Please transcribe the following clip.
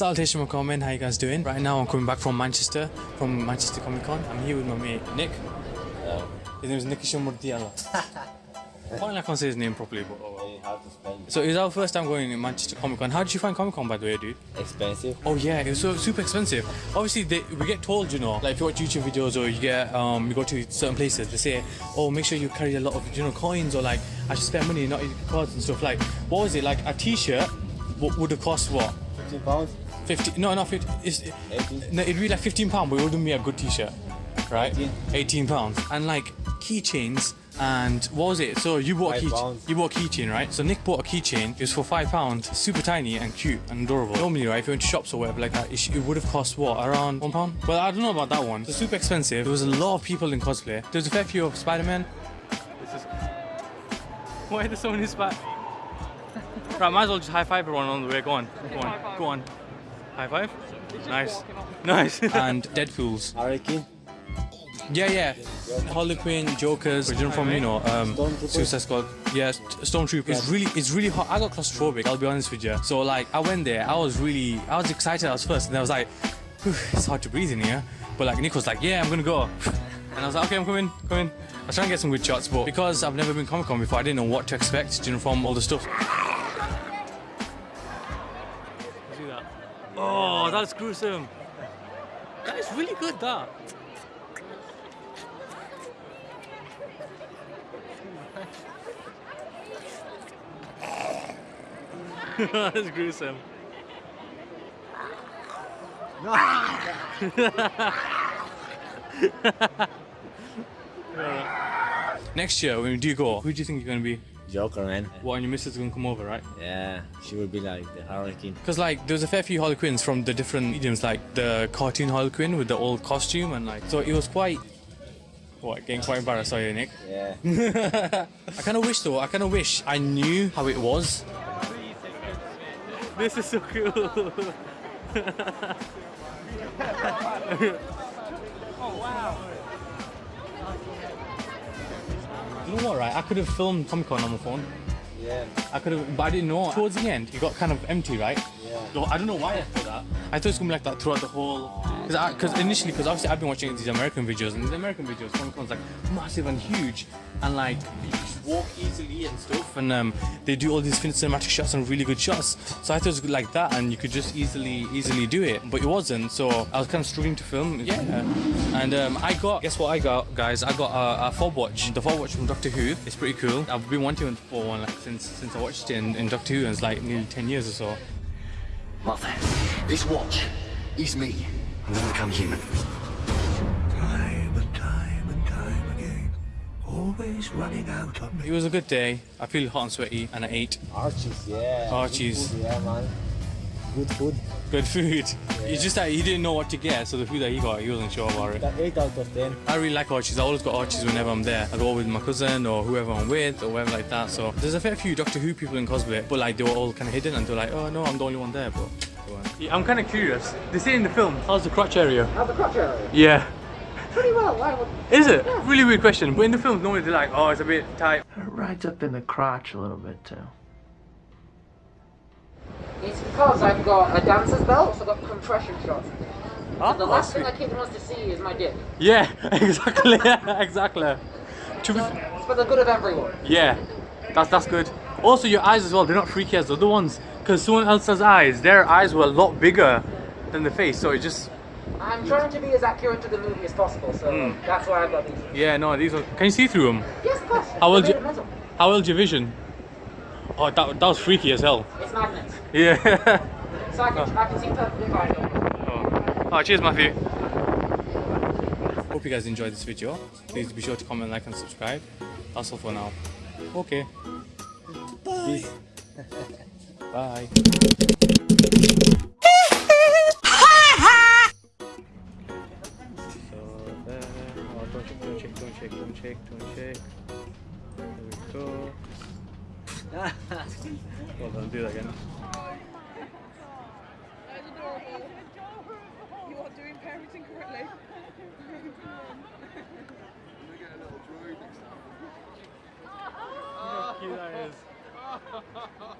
Salutation comment, how you guys doing? Right now I'm coming back from Manchester, from Manchester Comic Con. I'm here with my mate Nick. His name is Nikisha Murdiala. Finally I can't say his name properly, but oh well. How to spell it? So it's our first time going to Manchester Comic Con. How did you find Comic Con by the way, dude? Expensive. Oh yeah, it was so super expensive. Obviously, they, we get told, you know, like if you watch YouTube videos or you get um, you go to certain places, they say, oh, make sure you carry a lot of you know coins or like I should spend money, not cards and stuff. Like, what was it? Like a T-shirt would have cost what? 15 pounds. 50? No, not 50. It's, 18. no, it'd be like 15 pounds, but it wouldn't be a good T-shirt, right? 18. 18 pounds. And like keychains. And what was it? So you bought a keychain. You bought a keychain, right? So Nick bought a keychain. It was for five pounds, super tiny and cute and adorable. Normally, right, if you went to shops or whatever like that, it, sh- it would have cost what around one pound. But I don't know about that one. It's super expensive. There was a lot of people in cosplay. There was a fair few of Spider-Man. This is... Why are there so many Spider? right, might as well just high five everyone on the way. Go on, go on, go on. High five. Nice, nice. and Deadpool's. Hurricane. Yeah, yeah. Harley Quinn, Jokers, original from you know, um, Stormtrooper. Suicide Squad. Yeah, Stormtrooper. It's really, it's really hot. I got claustrophobic. I'll be honest with you. So like, I went there. I was really, I was excited. I was first, and I was like, it's hard to breathe in here. But like, Nick was like, yeah, I'm gonna go. And I was like, okay, I'm coming, coming. I was trying to get some good shots, but because I've never been Comic Con before, I didn't know what to expect. You know, from all the stuff. Oh, that's gruesome. That is really good. That. That's gruesome. Next year, when we do go, who do you think you're going to be? Joker, man. What, and your missus is going to come over, right? Yeah, she will be like the Harley Quinn. Because, like, there's a fair few Harley Quinns from the different mediums, like the cartoon Harley Quinn with the old costume, and like, so it was quite. What, getting quite embarrassed, are you, Nick? Yeah. I kind of wish, though, I kind of wish I knew how it was. This is so cool. Oh, You know what, right? I could have filmed Comic Con on my phone. Yeah. I could have, but I didn't know. Towards the end, it got kind of empty, right? I don't know why I thought that. I thought it was gonna be like that throughout the whole. Because initially, because obviously I've been watching these American videos, and these American videos, Comic Con's like massive and huge, and like you just walk easily and stuff, and um, they do all these cinematic shots and really good shots. So I thought it was like that, and you could just easily easily do it, but it wasn't. So I was kind of struggling to film. Yeah. And um, I got, guess what I got, guys? I got a, a fob watch. The fob watch from Doctor Who. It's pretty cool. I've been wanting for one like, since since I watched it in, in Doctor Who, and it's like nearly 10 years or so. Martha, this watch is me. I'm gonna become human. Time and time and time again. Always running out on It was a good day. I feel hot and sweaty, and I ate Archie's, yeah. Archie's. Yeah, man. Good food. good food. It's just that he didn't know what to get, so the food that he got, he wasn't sure about it. Got 8 out of 10. I really like Archie's. I always got Archie's whenever I'm there. I go with my cousin or whoever I'm with or whatever like that. So there's a fair few Doctor Who people in cosplay, but like they were all kind of hidden and they're like, oh no, I'm the only one there. But. Yeah, I'm kind of curious. They say in the film, how's the crotch area? How's the crotch area? Yeah. Pretty well. Why would... Is it? Really weird question. But in the film, normally they're like, oh, it's a bit tight. It rides up in the crotch a little bit too. It's because I've got a dancer's belt, so I've got compression shots. Oh, The last thing a kid wants to see is my dick. Yeah, exactly. exactly. To So it's for the good of everyone. Yeah, that's that's good. Also, your eyes as well. They're not freaky as the other ones. Because someone else's eyes, their eyes were a lot bigger than the face. So it just I'm trying to be as accurate to the movie as possible, so Hmm. that's why I've got these. yeah, no, these are. Can you see through them? Yes, of course. How old, you? made of metal. How old your vision? Oh, that, that was freaky as hell. It's magnets. Yeah. So I can, I can see perfectly fine. oh. oh, cheers, Matthew. Hope you guys enjoyed this video. Please be sure to comment, like, and subscribe. That's all for now. Okay. Bye. Bye. So there. Oh, don't check, don't check, don't check, don't check, don't check. There we go. Hold on, do that again. That is adorable. You are doing parenting correctly. How cute that is.